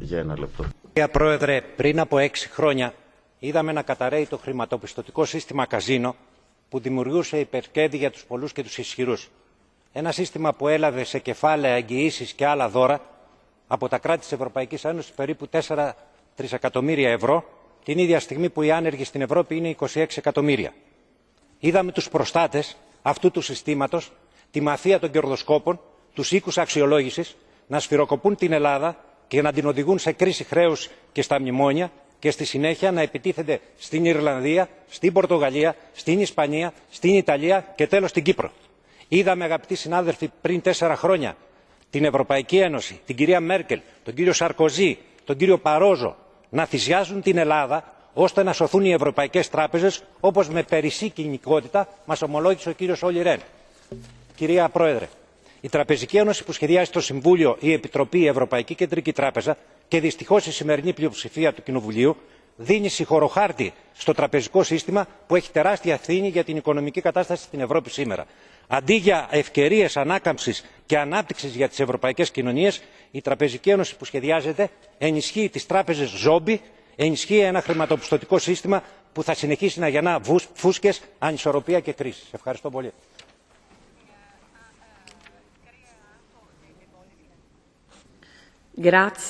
για ένα λεπτό. Κύριε Πρόεδρε, πριν από έξι χρόνια είδαμε να καταραίει το χρηματοπιστωτικό σύστημα καζίνο που δημιουργούσε υπερκέρδη για τους πολλούς και τους ισχυρούς. Ένα σύστημα που έλαβε σε κεφάλαια εγγυήσεις και άλλα δώρα από τα κράτη της Ευρωπαϊκής Ένωσης περίπου 4 τρισεκατομμύρια ευρώ την ίδια στιγμή που οι άνεργοι στην Ευρώπη είναι 26 εκατομμύρια. Είδαμε τους προστάτες αυτού του συστήματος, τη μαφία των κερδοσκόπων, τους οίκους αξιολόγησης να σφυροκοπούν την Ελλάδα και να την οδηγούν σε κρίση χρέους και στα μνημόνια και στη συνέχεια να επιτίθενται στην Ιρλανδία, στην Πορτογαλία, στην Ισπανία, στην Ιταλία και τέλος στην Κύπρο. Είδαμε αγαπητοί συνάδελφοι πριν τέσσερα χρόνια την Ευρωπαϊκή Ένωση, την κυρία Μέρκελ, τον κύριο Σαρκοζή, τον κύριο Παρόζο να θυσιάζουν την Ελλάδα ώστε να σωθούν οι ευρωπαϊκές τράπεζες όπως με περισσή κοινικότητα μας ομολόγησε ο κύριος Όλι Ρεν. Κυρία Πρόεδρε, η Τραπεζική Ένωση που σχεδιάζει το Συμβούλιο, η Επιτροπή, η Ευρωπαϊκή Κεντρική Τράπεζα και δυστυχώς η σημερινή πλειοψηφία του Κοινοβουλίου δίνει συγχωροχάρτη στο τραπεζικό σύστημα που έχει τεράστια ευθύνη για την οικονομική κατάσταση στην Ευρώπη σήμερα. Αντί για ευκαιρίες ανάκαμψης και ανάπτυξης για τις ευρωπαϊκές κοινωνίες, η Τραπεζική Ένωση που σχεδιάζεται ενισχύει τις τράπεζες ζόμπι, ενισχύει ένα χρηματοπιστωτικό σύστημα που θα συνεχίσει να γεννά φούσκες, ανισορροπία και κρίση. Ευχαριστώ πολύ. Grazie.